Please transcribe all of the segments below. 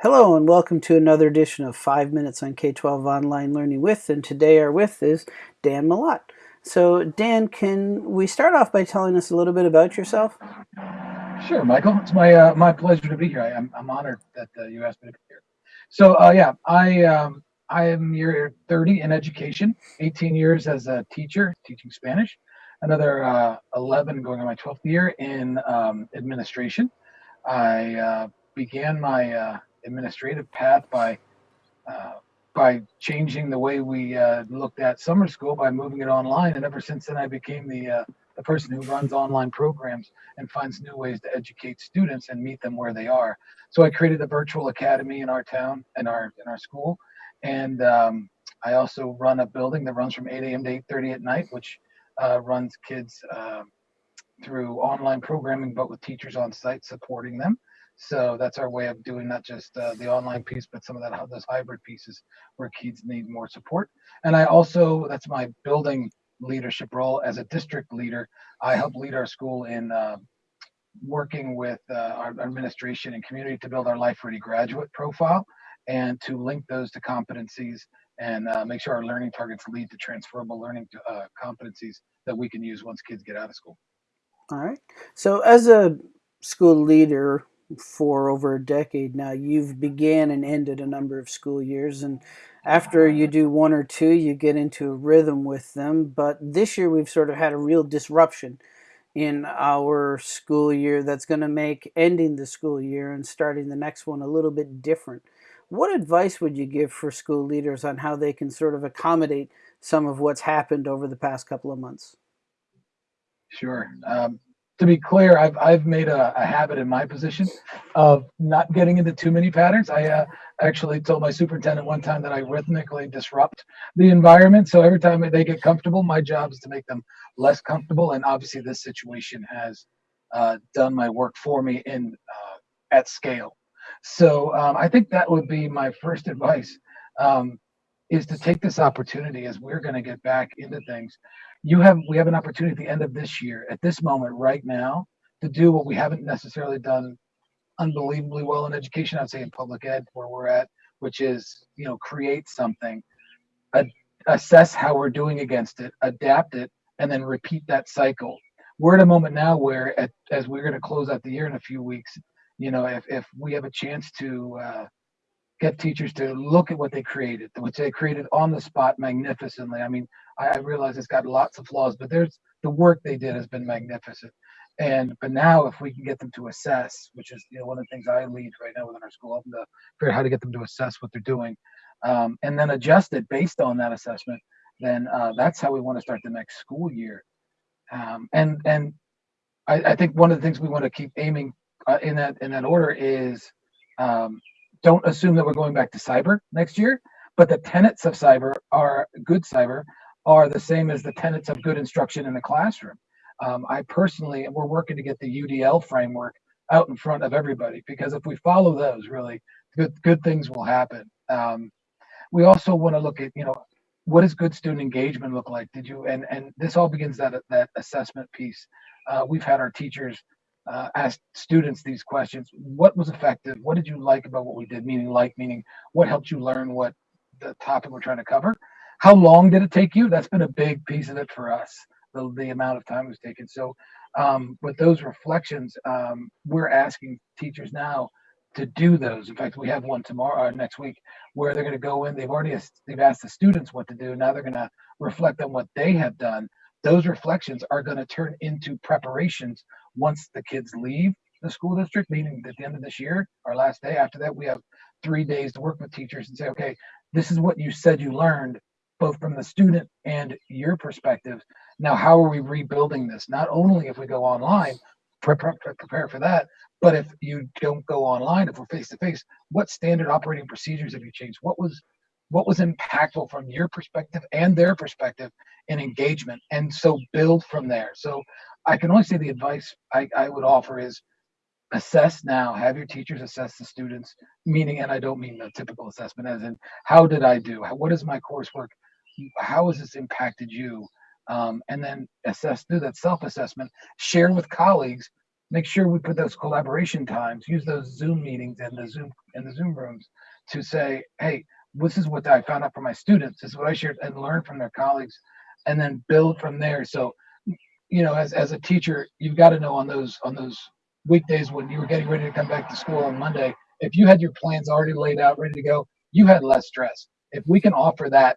Hello and welcome to another edition of 5 Minutes on K-12 Online Learning With, and today our with is Dan Malott. So Dan, can we start off by telling us a little bit about yourself? Sure, Michael. It's my uh, my pleasure to be here. I, am I'm, honored that uh, you asked me to be here. So uh, yeah, I um, I am year 30 in education, 18 years as a teacher teaching Spanish, another uh, 11 going on my 12th year in um, administration. I uh, began my uh, administrative path by uh, by changing the way we uh, looked at summer school by moving it online. And ever since then, I became the uh, the person who runs online programs and finds new ways to educate students and meet them where they are. So I created a virtual academy in our town in our in our school, and um, I also run a building that runs from 8 a.m. to 8:30 at night, which uh, runs kids uh, through online programming, but with teachers on site supporting them. So that's our way of doing not just uh, the online piece, but some of that those hybrid pieces where kids need more support. And I also that's my building leadership role as a district leader. I help lead our school in uh, working with uh, our administration and community to build our life ready graduate profile and to link those to competencies and uh, make sure our learning targets lead to transferable learning to, uh, competencies that we can use once kids get out of school. All right. So as a school leader, for over a decade now. You've began and ended a number of school years, and after you do one or two, you get into a rhythm with them. But this year, we've sort of had a real disruption in our school year that's going to make ending the school year and starting the next one a little bit different. What advice would you give for school leaders on how they can sort of accommodate some of what's happened over the past couple of months? Sure. Um, to be clear, I've I've made a, a, habit in my position of not getting into too many patterns. I uh, actually told my superintendent one time that I rhythmically disrupt the environment. So every time they get comfortable, my job is to make them less comfortable. And obviously, this situation has uh, done my work for me in uh, at scale. So um, I think that would be my first advice. Um, is to take this opportunity as we're going to get back into things you have we have an opportunity at the end of this year, at this moment, right now, to do what we haven't necessarily done unbelievably well in education. I'd say in public ed, where we're at, which is you know create something, assess how we're doing against it, adapt it, and then repeat that cycle. We're at a moment now where, at, as we're going to close out the year in a few weeks, you know, if if we have a chance to uh, get teachers to look at what they created, which they created on the spot magnificently. I mean, I, I realize it's got lots of flaws, but there's the work they did has been magnificent. And but now, if we can get them to assess, which is you know one of the things I lead right now within our school, helping to figure out how to get them to assess what they're doing, um, and then adjust it based on that assessment, then uh, that's how we want to start the next school year. Um, and and I, I, think one of the things we want to keep aiming uh, in that in that order is um, don't assume that we're going back to cyber next year, but the tenets of cyber are good cyber are the same as the tenets of good instruction in the classroom. Um, I personally, we're working to get the UDL framework out in front of everybody because if we follow those, really good good things will happen. Um, we also want to look at, you know, what does good student engagement look like? Did you and and this all begins that that assessment piece. Uh, we've had our teachers uh, ask students these questions. What was effective? What did you like about what we did? Meaning, like, meaning, what helped you learn what the topic we're trying to cover? How long did it take you? That's been a big piece of it for us, the, the amount of time it was taken. So, um, with those reflections, um, we're asking teachers now to do those. In fact, we have one tomorrow, uh, next week, where they're going to go in. They've already they've asked the students what to do. Now they're going to reflect on what they have done. Those reflections are going to turn into preparations once the kids leave the school district, meaning at the end of this year, our last day. After that, we have three days to work with teachers and say, okay, this is what you said you learned, both from the student and your perspective. Now, how are we rebuilding this? Not only if we go online, prepare, prepare for that, but if you don't go online, if we're face to face, what standard operating procedures have you changed? What was what was impactful from your perspective and their perspective in engagement and so build from there. So i can only say the advice I, I would offer is assess now have your teachers assess the students meaning and i don't mean the typical assessment as in how did i do? What is my coursework? How has this impacted you? Um, and then assess do that self-assessment share with colleagues make sure we put those collaboration times, use those Zoom meetings and the Zoom and the Zoom rooms to say, hey, this is what I found out from my students. This is what I shared and learned from their colleagues, and then build from there. So, you know, as as a teacher, you've got to know on those on those weekdays when you were getting ready to come back to school on Monday, if you had your plans already laid out, ready to go, you had less stress. If we can offer that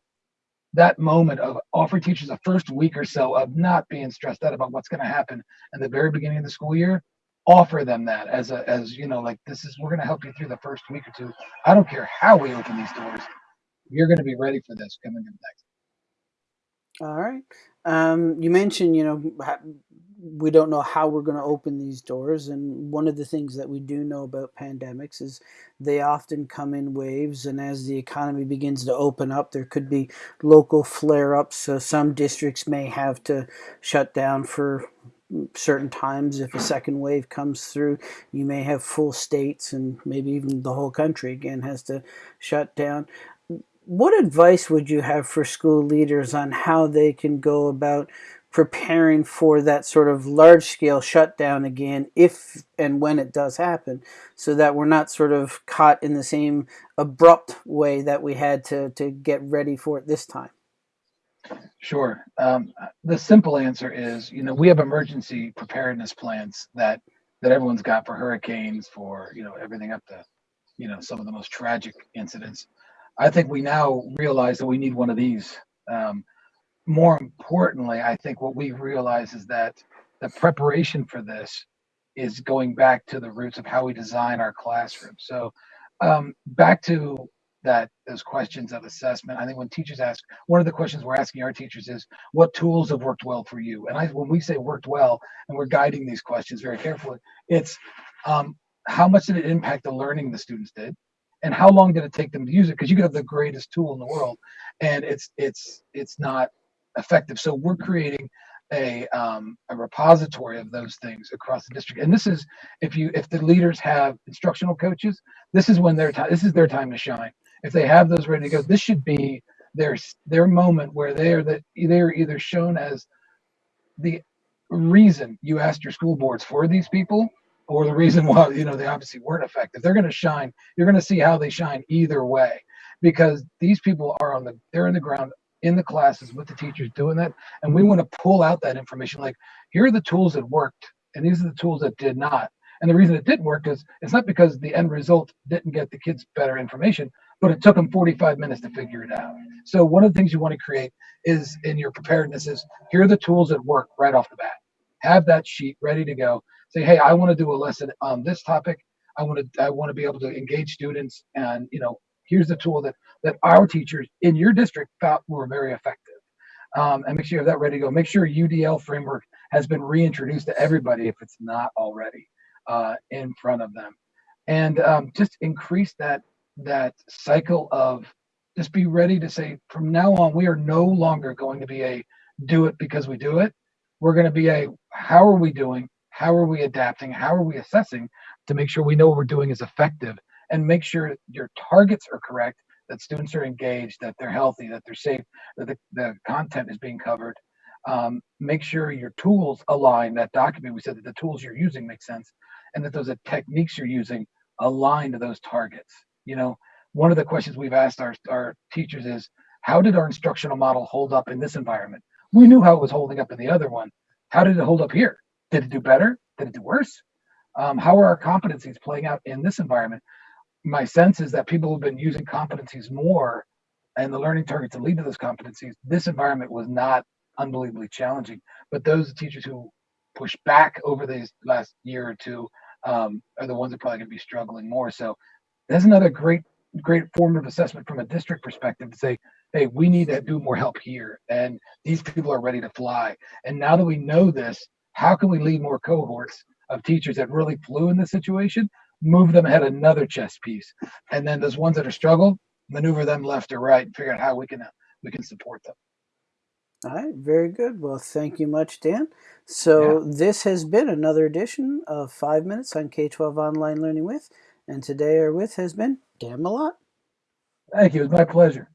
that moment of offer teachers a first week or so of not being stressed out about what's going to happen in the very beginning of the school year offer them that as a as you know like this is we're going to help you through the first week or two i don't care how we open these doors you're going to be ready for this coming in next all right um, you mentioned you know we don't know how we're going to open these doors. And one of the things that we do know about pandemics is they often come in waves. And as the economy begins to open up, there could be local flare ups. So some districts may have to shut down for certain times. If a second wave comes through, you may have full states and maybe even the whole country again has to shut down what advice would you have for school leaders on how they can go about preparing for that sort of large scale shutdown again if and when it does happen so that we're not sort of caught in the same abrupt way that we had to, to get ready for it this time sure. Um, the simple answer is you know we have emergency preparedness plans that that everyone's got for hurricanes for you know everything up to you know some of the most tragic incidents. I think we now realize that we need one of these. Um, more importantly, I think what we realize is that the preparation for this is going back to the roots of how we design our classroom. So um, back to that those questions of assessment. I think when teachers ask, one of the questions we're asking our teachers is, what tools have worked well for you? And I, when we say worked well, and we're guiding these questions very carefully, it's um, how much did it impact the learning the students did? and how long did it take them to use it because you could have the greatest tool in the world and it's it's it's not effective. So we're creating a um, a repository of those things across the district. And this is if you if the leaders have instructional coaches, this is when their time this is their time to shine. If they have those ready to go, this should be their their moment where they are that they're either shown as the reason you asked your school boards for these people or the reason why you know they obviously weren't effective they're going to shine you're going to see how they shine either way because these people are on the they're in the ground in the classes with the teachers doing that. And we want to pull out that information like, here are the tools that worked, and these are the tools that did not. And the reason it didn't work is it's not because the end result didn't get the kids better information, but it took them 45 minutes to figure it out. So one of the things you want to create is in your preparedness is here are the tools that work right off the bat. Have that sheet ready to go. Say, hey, I want to do a lesson on this topic. I want to I want to be able to engage students and you know here's the tool that that our teachers in your district felt were very effective. Um, and make sure you have that ready to go. Make sure UDL framework has been reintroduced to everybody if it's not already uh, in front of them, and um, just increase that that cycle of just be ready to say from now on we are no longer going to be a do it because we do it. We're going to be a how are we doing? How are we adapting? How are we assessing to make sure we know what we're doing is effective and make sure your targets are correct, that students are engaged, that they're healthy, that they're safe, that the, the content is being covered. Um, make sure your tools align that document. We said that the tools you're using make sense and that those techniques you're using align to those targets. You know, one of the questions we've asked our, our teachers is, how did our instructional model hold up in this environment? We knew how it was holding up in the other one. How did it hold up here? Did it do better? Did it do worse? Um, how are our competencies playing out in this environment? my sense is that people have been using competencies more and the learning targets that lead to those competencies. This environment was not unbelievably challenging, but those teachers who push back over these last year or two um, are the ones that probably going to be struggling more. So that's another great, great formative assessment from a district perspective to say, hey, we need to do more help here, and these people are ready to fly. And now that we know this, how can we lead more cohorts of teachers that really flew in this situation move them ahead another chess piece, and then those ones that are struggled, maneuver them left or right, and figure out how we can we can support them. All right, very good. Well, thank you much, Dan. So yeah. this has been another edition of Five Minutes on K-12 Online Learning With, and today our with has been Dan Malott. Thank you. It's my pleasure.